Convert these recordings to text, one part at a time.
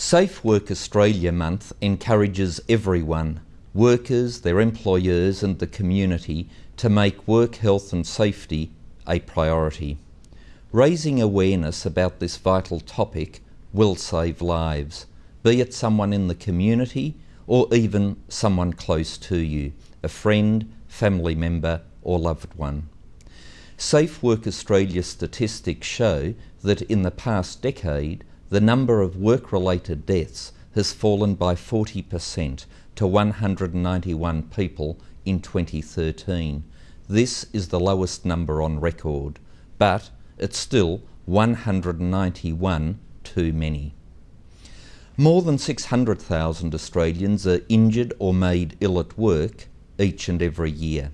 Safe Work Australia Month encourages everyone, workers, their employers and the community to make work health and safety a priority. Raising awareness about this vital topic will save lives, be it someone in the community or even someone close to you, a friend, family member or loved one. Safe Work Australia statistics show that in the past decade, the number of work-related deaths has fallen by 40% to 191 people in 2013. This is the lowest number on record, but it's still 191 too many. More than 600,000 Australians are injured or made ill at work each and every year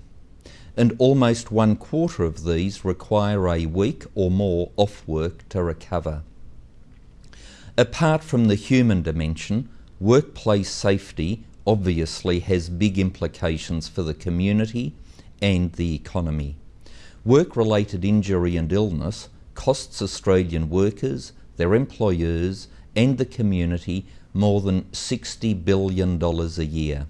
and almost one quarter of these require a week or more off work to recover. Apart from the human dimension, workplace safety obviously has big implications for the community and the economy. Work-related injury and illness costs Australian workers, their employers and the community more than $60 billion a year.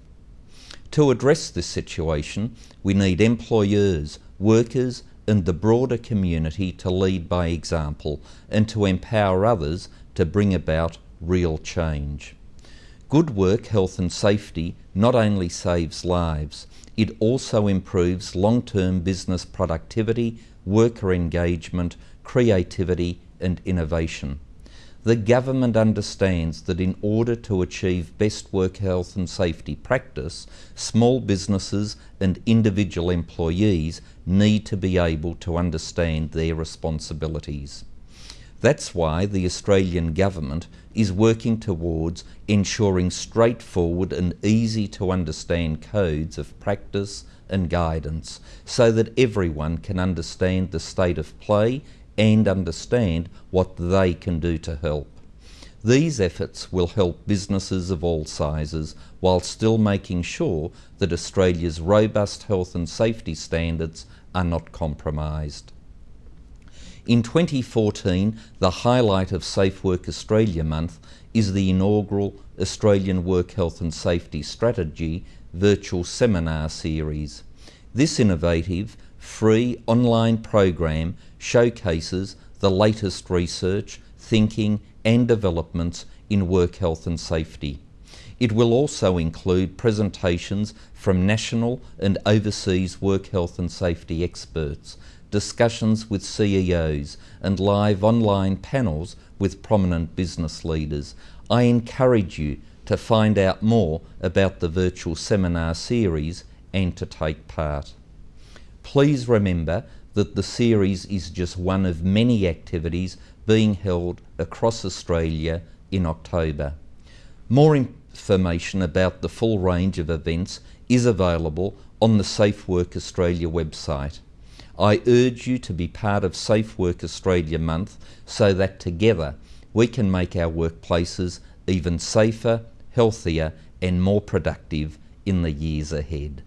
To address this situation, we need employers, workers and the broader community to lead by example and to empower others to bring about real change. Good work, health and safety not only saves lives, it also improves long-term business productivity, worker engagement, creativity and innovation. The government understands that in order to achieve best work health and safety practice, small businesses and individual employees need to be able to understand their responsibilities. That's why the Australian Government is working towards ensuring straightforward and easy to understand codes of practice and guidance so that everyone can understand the state of play and understand what they can do to help. These efforts will help businesses of all sizes while still making sure that Australia's robust health and safety standards are not compromised. In 2014, the highlight of Safe Work Australia Month is the inaugural Australian Work Health and Safety Strategy virtual seminar series. This innovative, free online program showcases the latest research, thinking and developments in work health and safety. It will also include presentations from national and overseas work health and safety experts, discussions with CEOs and live online panels with prominent business leaders. I encourage you to find out more about the virtual seminar series and to take part. Please remember that the series is just one of many activities being held across Australia in October. More information about the full range of events is available on the Safe Work Australia website. I urge you to be part of Safe Work Australia month so that together we can make our workplaces even safer, healthier and more productive in the years ahead.